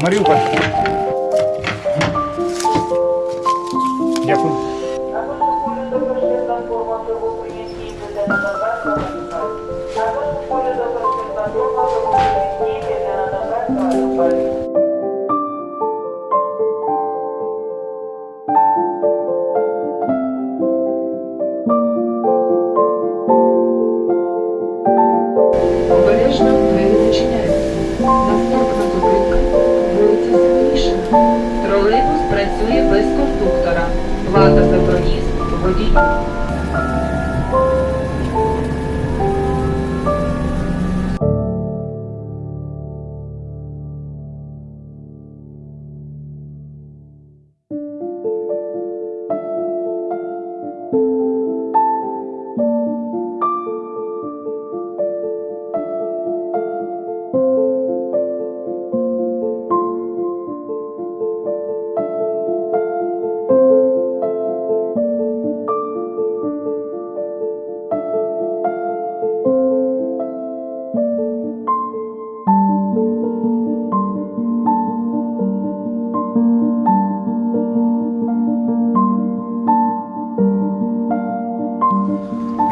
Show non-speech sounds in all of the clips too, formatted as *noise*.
Маріуполь.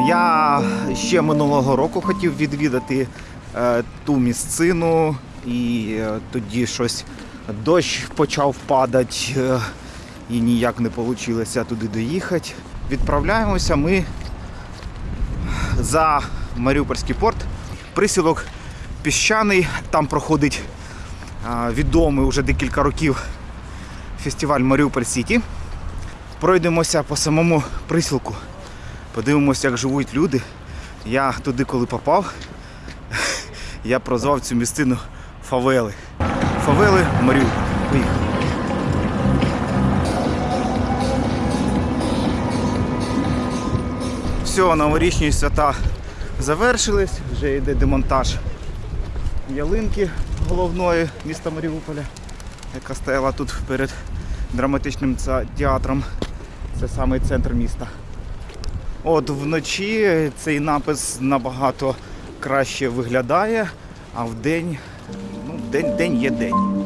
Я ще минулого року хотів відвідати е, ту місцину, і е, тоді щось дощ почав падати, е, і ніяк не вийшло туди доїхати. Відправляємося ми за Маріупольський порт. Присілок піщаний, там проходить відомий вже декілька років фестиваль Маріуполь Сіті. Пройдемося по самому присілку. Подивимося, як живуть люди. Я туди, коли попав, я прозвав цю місцину Фавели. Фавели Маріуполь. Поїхали. Все, новорічні свята завершились, вже йде демонтаж ялинки головної міста Маріуполя, яка стояла тут перед драматичним театром. Це самий центр міста. От вночі цей напис набагато краще виглядає, а в день, ну, день, день є день.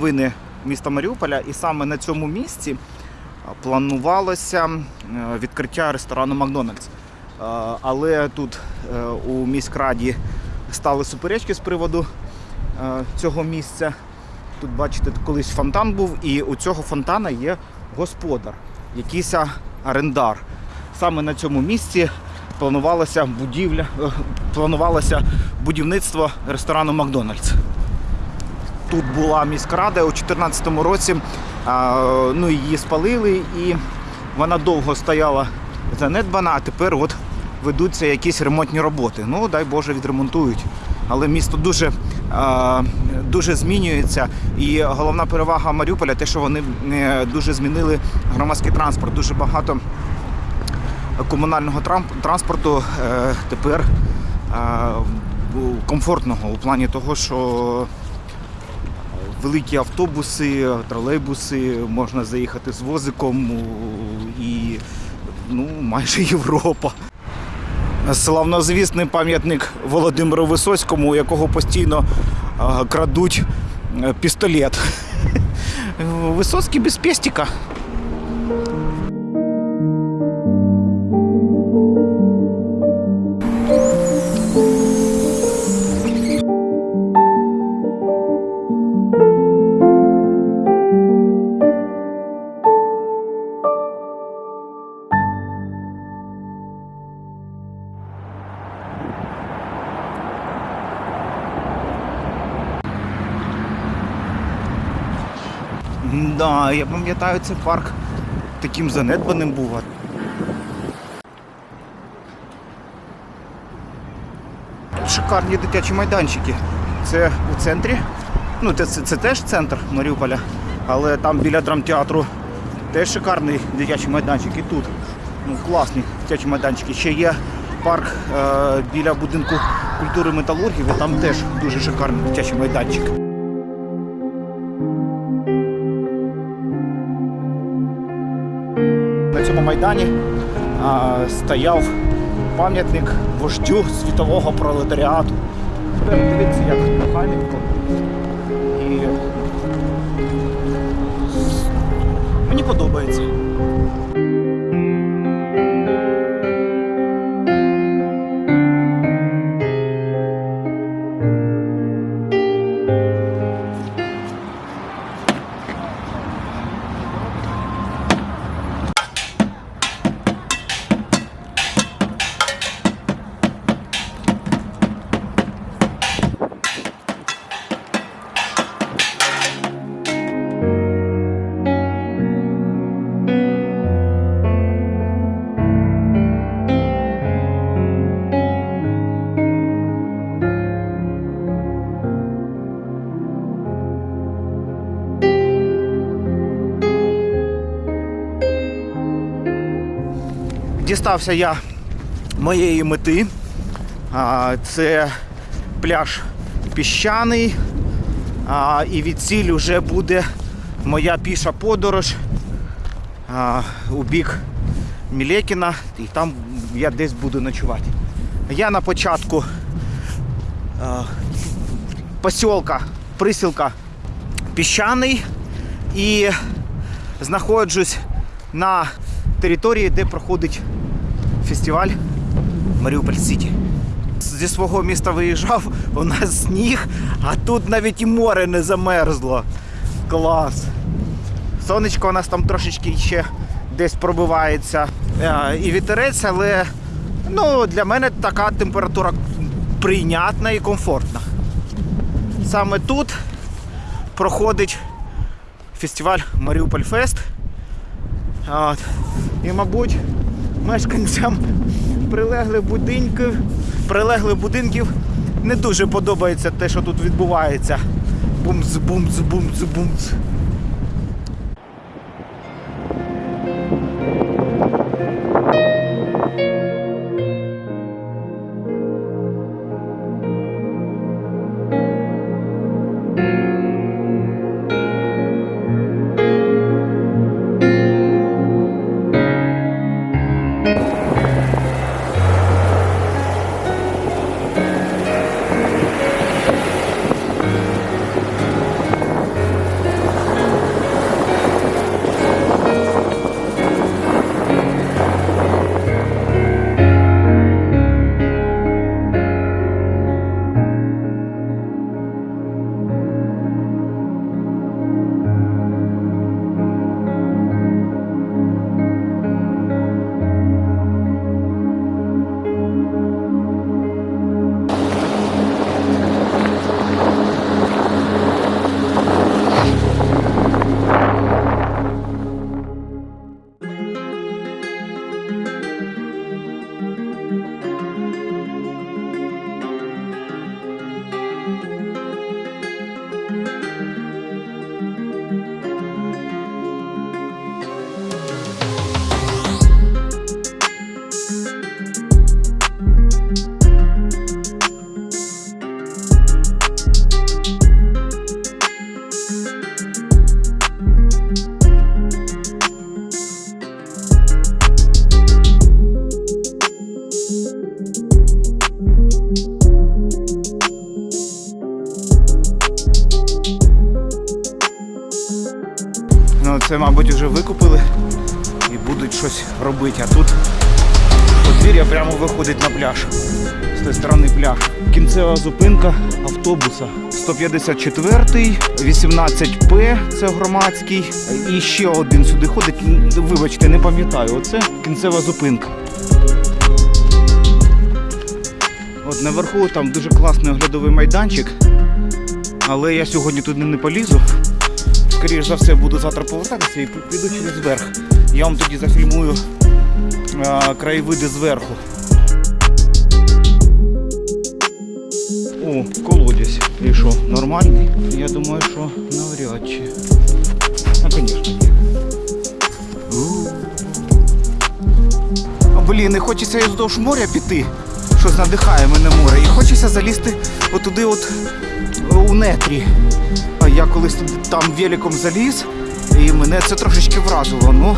Новини міста Маріуполя, і саме на цьому місці планувалося е, відкриття ресторану Макдональдс. Але тут е, у міськраді стали суперечки з приводу е, цього місця. Тут, бачите, колись фонтан був, і у цього фонтана є господар, якийсь орендар. Саме на цьому місці планувалося будівля, планувалося будівництво ресторану Макдональдс тут була міськрада у 2014 році. Ну, її спалили і вона довго стояла занедбана, а тепер от ведуться якісь ремонтні роботи. Ну, дай Боже, відремонтують. Але місто дуже, дуже змінюється. І головна перевага Маріуполя те, що вони е, дуже змінили громадський транспорт. Дуже багато комунального транспорту е, тепер комфортного у плані того, що великі автобуси, тролейбуси, можна заїхати з возиком і ну, майже Європа. Славнозвісний пам'ятник Володимиру Висоцькому, у якого постійно крадуть е, пістолет. *laughs* Висоцький без пестика. Да, я пам'ятаю, цей парк таким занедбаним був. Шикарні дитячі майданчики. Це у центрі. Ну, це, це, це теж центр Маріуполя, але там біля драмтеатру теж шикарний дитячий майданчик. І тут ну, класні дитячі майданчики. Ще є парк е, біля будинку культури металургів, і там теж дуже шикарний дитячий майданчик. Майдані стояв пам'ятник вождю світового пролетаріату. Дивіться, як механіко. І мені подобається. Дістався я моєї мети. Це пляж піщаний. І від вже буде моя піша подорож у бік Мілекіна. І там я десь буду ночувати. Я на початку посілка, присілка піщаний і знаходжусь на території, де проходить фестиваль Маріуполь Сіті. Зі свого міста виїжджав, у нас сніг, а тут навіть і море не замерзло. Клас. Сонечко у нас там трошечки ще десь пробивається. Е, І вітерець, але ну, для мене така температура прийнятна і комфортна. Саме тут проходить фестиваль Маріуполь Фест. От. І, мабуть, мешканцям прилеглих будинків, прилеглих будинків не дуже подобається те, що тут відбувається. Бумц, бумц, бумц, бумц. Автобуса. 154-й, 18П, це громадський. І ще один сюди ходить. Вибачте, не пам'ятаю. Оце кінцева зупинка. От наверху там дуже класний оглядовий майданчик. Але я сьогодні туди не полізу. скоріш за все, буду завтра повертатися і піду через верх. Я вам тоді зафільмую е, краєвиди зверху. О, колодязь. Що, нормальний? Я думаю, що навряд чи. А, звісно, А, блін, не хочеться і вздовж моря піти. Щось надихає мене море. І хочеться залізти отуди от у нетрі. А Я колись там великом заліз, і мене це трошечки вразило. Ну,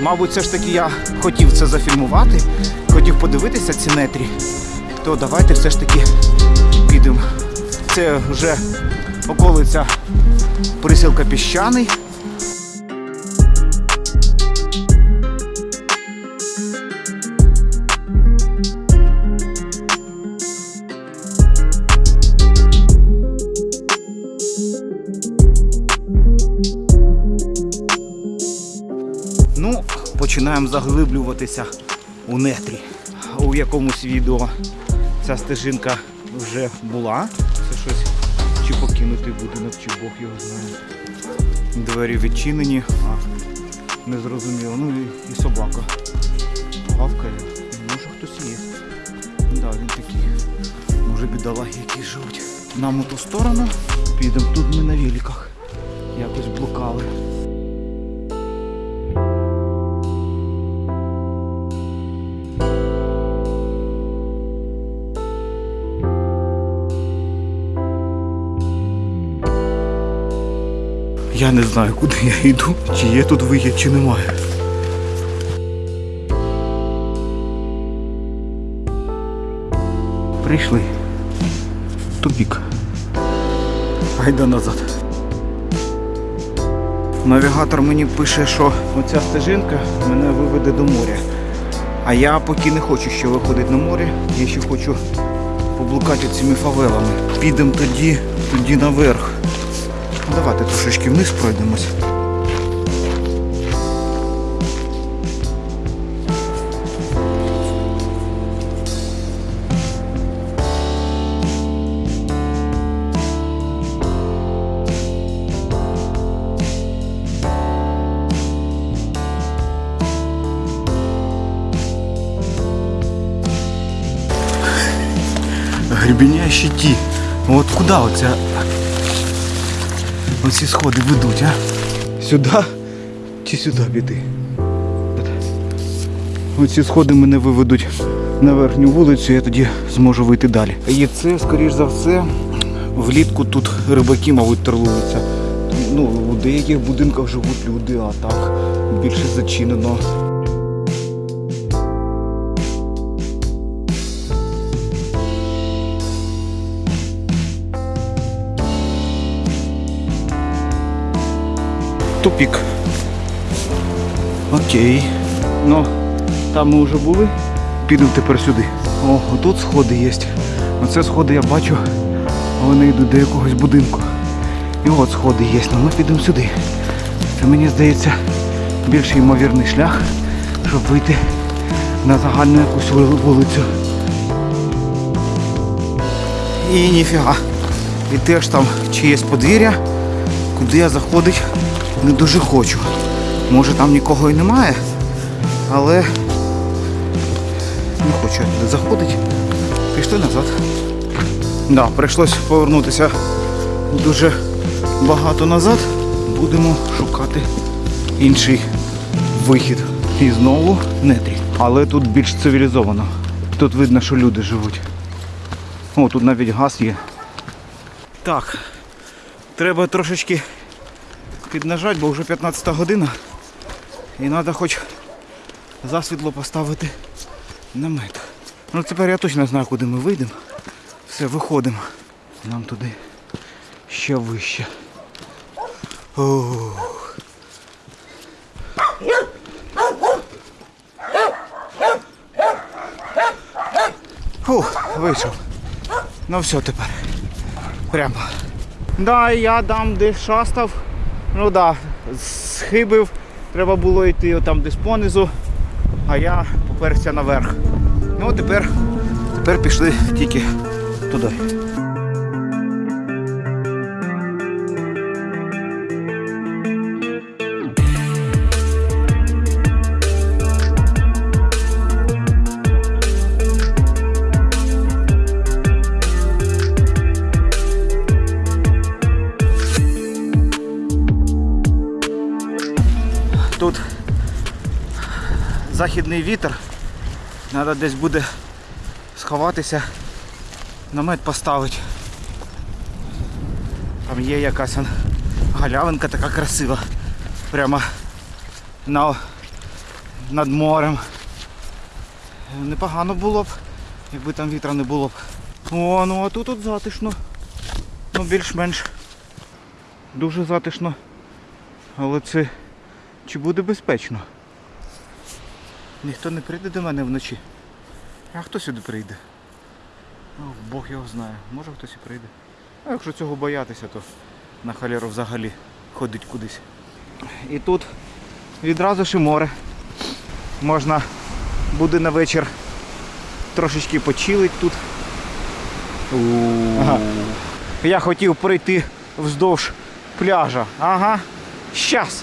мабуть, все ж таки я хотів це зафільмувати, хотів подивитися ці нетрі. То давайте все ж таки підемо. Це вже околиця присілка піщаний. Ну, починаємо заглиблюватися у нетрі. У якомусь відео ця стежинка вже була. Покинутий будинок, чи Бог його знає. Двері відчинені, а незрозуміло. Ну і, і собака. Гавкає. Може хтось є. Да, він такий. Може бідолаги які живуть. Нам у ту сторону підемо. Тут ми на великах. Якось блукали. Я не знаю, куди я йду, чи є тут вихід, чи немає. Прийшли. Тупік. Гайда назад. Навігатор мені пише, що оця стежинка мене виведе до моря. А я поки не хочу ще виходити на море, я ще хочу поблукати цими фавелами. Підемо тоді, тоді наверх. Ну, Давайте трошечки вниз пройдемось. Гребеня ті. От куди оця Оці сходи ведуть, а? Сюди чи сюди піти? Оці сходи мене виведуть на верхню вулицю, я тоді зможу вийти далі. І це, скоріш за все, влітку тут рибаки, мабуть, терлуються. Ну, у деяких будинках живуть люди, а так більше зачинено. Тупік. Окей. Ну, там ми вже були. Підемо тепер сюди. О, тут сходи є. Оце сходи я бачу. Вони йдуть до якогось будинку. І от сходи є. Ну ми підемо сюди. Це мені здається більш ймовірний шлях, щоб вийти на загальну якусь вулицю. І ніфіга. І теж там чиєсь подвір'я, куди я заходить не дуже хочу. Може там нікого і немає, але не хочу туди заходити. Пішли назад. Да, прийшлось повернутися дуже багато назад. Будемо шукати інший вихід. І знову нетрі. Але тут більш цивілізовано. Тут видно, що люди живуть. О, тут навіть газ є. Так, треба трошечки піднажать, бо вже 15 година. І треба хоч засвітло поставити намет. Ну тепер я точно знаю, куди ми вийдемо. Все, виходимо. Нам туди ще вище. Ох. Фух, вийшов. Ну все тепер. Прямо. Да, я там де шастав. Ну да, схибив. Треба було йти там десь понизу, а я поперся наверх. Ну тепер, тепер пішли тільки туди. Західний вітер. Треба десь буде сховатися, намет поставити. Там є якась галявинка така красива. Прямо на, над морем. Непогано було б, якби там вітра не було б. О, ну а тут тут затишно. Ну більш-менш. Дуже затишно. Але це чи буде безпечно? Ніхто не прийде до мене вночі. А хто сюди прийде? О, Бог його знає. Може хтось і прийде. А якщо цього боятися, то на халеру взагалі ходить кудись. І тут відразу ж і море. Можна буде на вечір трошечки почилить тут. Ага. Я хотів пройти вздовж пляжа. Ага. Щас.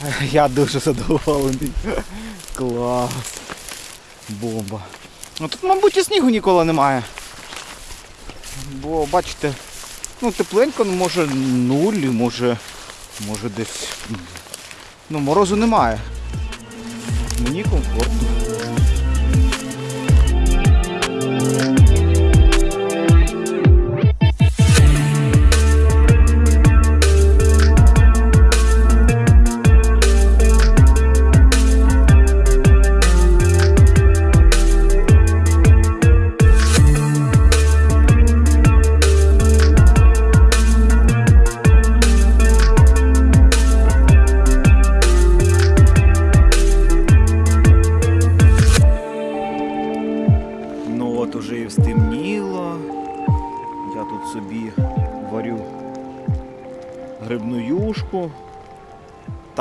*laughs* Я дуже задоволений. Клас. Бомба. Ну тут, мабуть, і снігу ніколи немає. Бо, бачите, ну тепленько, ну може нуль, може, може десь. Ну, морозу немає. Мені комфортно.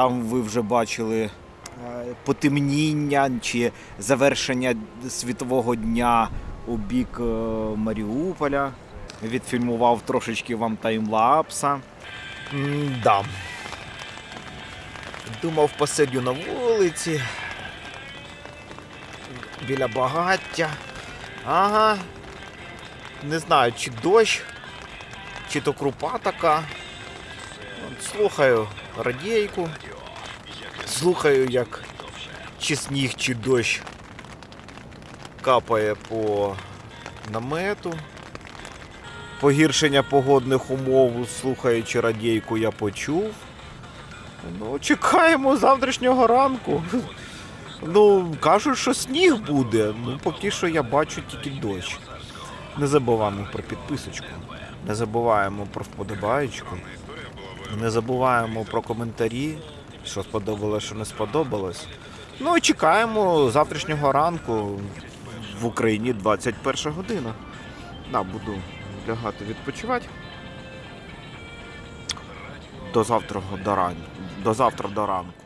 Там ви вже бачили е, потемніння чи завершення світового дня у бік е, Маріуполя. Відфільмував трошечки вам таймлапса. Да. Думав, посидю на вулиці. Біля багаття. Ага. Не знаю, чи дощ, чи то крупа така. Слухаю радійку. Слухаю, як чи сніг, чи дощ капає по намету. Погіршення погодних умов, слухаючи радійку, я почув. Ну, чекаємо завтрашнього ранку. Ну, кажуть, що сніг буде. Ну, поки що я бачу тільки дощ. Не забуваємо про підписочку, не забуваємо про вподобаєчку, не забуваємо про коментарі, що сподобалось, що не сподобалось. Ну і чекаємо завтрашнього ранку в Україні 21 година. Да, буду лягати відпочивати. До завтра до ранку. До завтра до ранку.